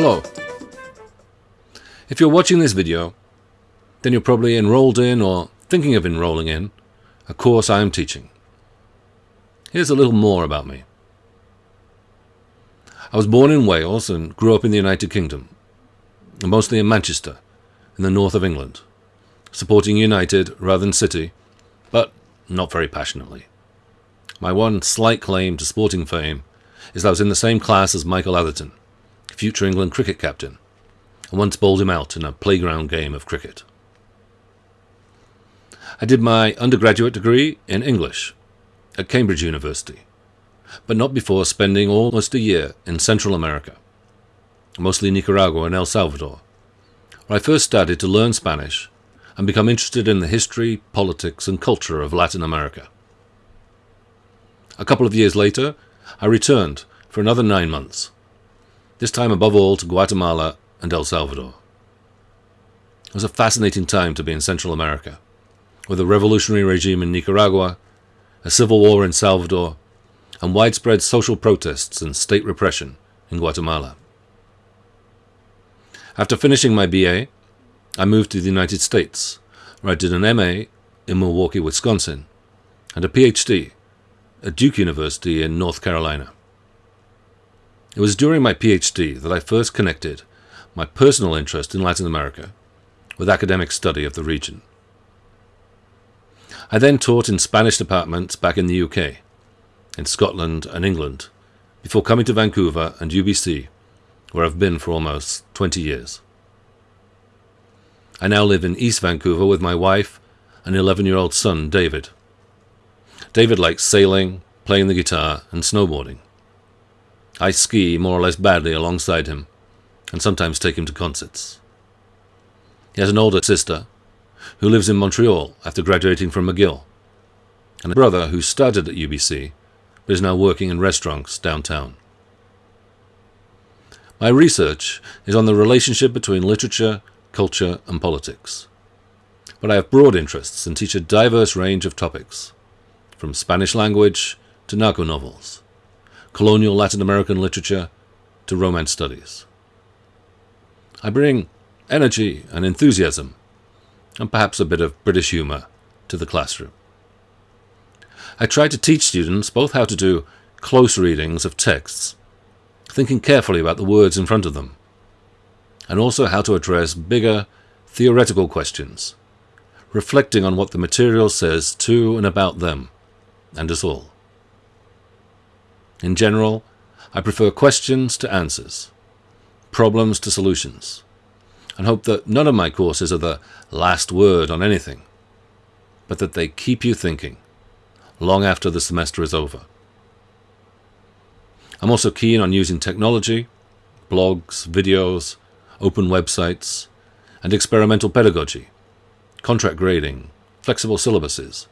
Hello. If you're watching this video, then you're probably enrolled in or thinking of enrolling in a course I am teaching. Here's a little more about me. I was born in Wales and grew up in the United Kingdom, mostly in Manchester, in the north of England, supporting United rather than City, but not very passionately. My one slight claim to sporting fame is that I was in the same class as Michael Atherton, future England cricket captain, and once bowled him out in a playground game of cricket. I did my undergraduate degree in English at Cambridge University, but not before spending almost a year in Central America, mostly Nicaragua and El Salvador, where I first started to learn Spanish and become interested in the history, politics, and culture of Latin America. A couple of years later, I returned for another nine months, this time above all to Guatemala and El Salvador. It was a fascinating time to be in Central America, with a revolutionary regime in Nicaragua, a civil war in Salvador, and widespread social protests and state repression in Guatemala. After finishing my BA, I moved to the United States, where I did an MA in Milwaukee, Wisconsin, and a PhD at Duke University in North Carolina. It was during my PhD that I first connected my personal interest in Latin America with academic study of the region. I then taught in Spanish departments back in the UK, in Scotland and England, before coming to Vancouver and UBC, where I've been for almost 20 years. I now live in East Vancouver with my wife and 11 year old son, David. David likes sailing, playing the guitar, and snowboarding. I ski more or less badly alongside him, and sometimes take him to concerts. He has an older sister, who lives in Montreal after graduating from McGill, and a brother who started at UBC but is now working in restaurants downtown. My research is on the relationship between literature, culture, and politics. But I have broad interests and teach a diverse range of topics, from Spanish language to narco novels, colonial Latin American literature to Romance studies. I bring energy and enthusiasm and perhaps a bit of British humour to the classroom. I try to teach students both how to do close readings of texts, thinking carefully about the words in front of them, and also how to address bigger theoretical questions, reflecting on what the material says to and about them, and us all. In general, I prefer questions to answers, problems to solutions, and hope that none of my courses are the last word on anything, but that they keep you thinking long after the semester is over. I'm also keen on using technology, blogs, videos, open websites, and experimental pedagogy, contract grading, flexible syllabuses,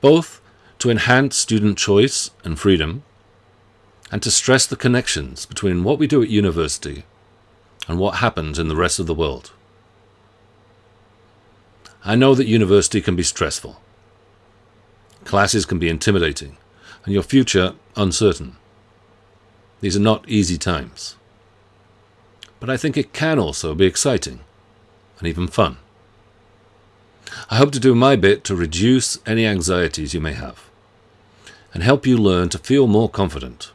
both to enhance student choice and freedom, and to stress the connections between what we do at university and what happens in the rest of the world. I know that university can be stressful. Classes can be intimidating, and your future uncertain. These are not easy times. But I think it can also be exciting and even fun. I hope to do my bit to reduce any anxieties you may have and help you learn to feel more confident,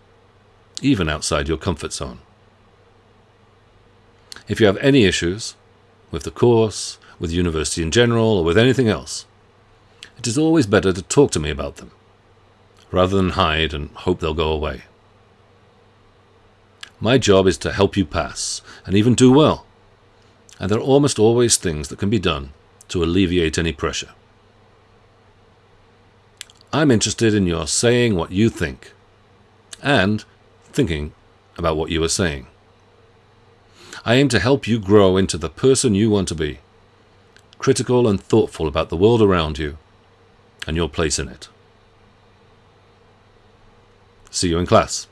even outside your comfort zone. If you have any issues with the course, with university in general, or with anything else, it is always better to talk to me about them, rather than hide and hope they'll go away. My job is to help you pass, and even do well, and there are almost always things that can be done to alleviate any pressure. I'm interested in your saying what you think, and thinking about what you are saying. I aim to help you grow into the person you want to be, critical and thoughtful about the world around you and your place in it. See you in class.